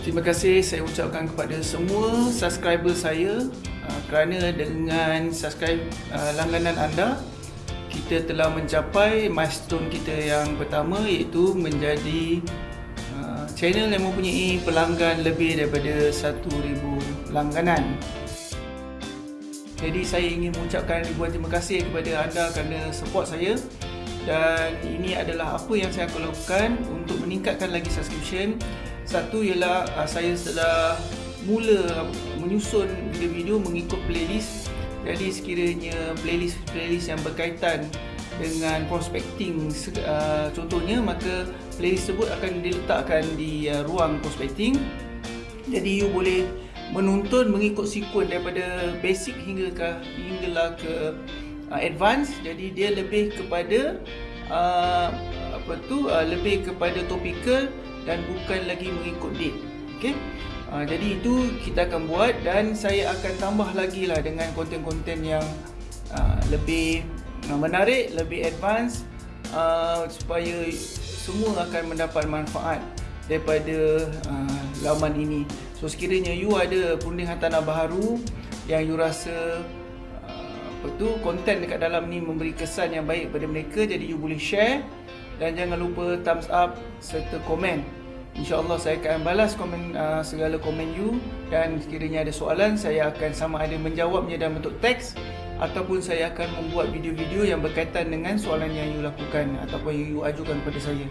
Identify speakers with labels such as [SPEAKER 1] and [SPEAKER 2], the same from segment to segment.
[SPEAKER 1] Terima kasih saya ucapkan kepada semua subscriber saya uh, kerana dengan subscribe uh, langganan anda kita telah mencapai milestone kita yang pertama iaitu menjadi uh, channel yang mempunyai pelanggan lebih daripada 1000 langganan. Jadi saya ingin mengucapkan ribuan terima kasih kepada anda kerana support saya dan ini adalah apa yang saya akan lakukan untuk meningkatkan lagi subscription satu ialah uh, saya telah mula menyusun video-video mengikut playlist. Jadi sekiranya playlist-playlist yang berkaitan dengan prospecting uh, contohnya maka playlist tersebut akan diletakkan di uh, ruang prospecting. Jadi you boleh menonton mengikut sequence daripada basic hingga ke hinggalah ke uh, advance. Jadi dia lebih kepada uh, apa tu uh, lebih kepada topikal dan bukan lagi mengikut date. Okey. Uh, jadi itu kita akan buat dan saya akan tambah lagi lah dengan konten-konten yang uh, lebih uh, menarik, lebih advance uh, supaya semua akan mendapat manfaat daripada uh, laman ini. So sekiranya you ada perunding hartanah baharu yang you rasa apa tu konten dekat dalam ni memberi kesan yang baik pada mereka jadi you boleh share dan jangan lupa thumbs up serta komen. InsyaAllah saya akan balas komen uh, segala komen you dan sekiranya ada soalan saya akan sama ada menjawabnya dalam bentuk teks ataupun saya akan membuat video-video yang berkaitan dengan soalan yang you lakukan ataupun yang you ajukan kepada saya.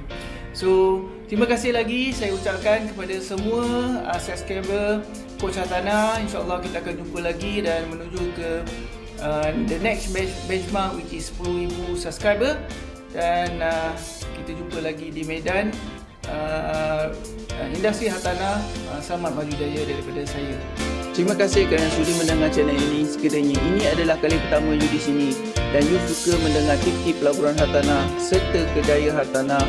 [SPEAKER 1] So, terima kasih lagi saya ucapkan kepada semua uh, subscriber Coach Hatana. InsyaAllah kita akan jumpa lagi dan menuju ke uh, the next benchmark which is 10,000 subscriber dan uh, kita jumpa lagi di Medan uh, industri hartanah uh, selamat maju jaya daripada saya Terima kasih kerana sudi mendengar channel ini. Sekiranya ini adalah kali pertama you di sini dan you suka mendengar tip-tip pelaburan hartanah serta kedaya hartanah,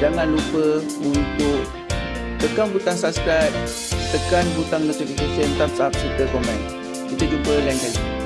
[SPEAKER 1] jangan lupa untuk tekan butang subscribe, tekan butang notification, thumbs up serta komen. Kita jumpa lain kali.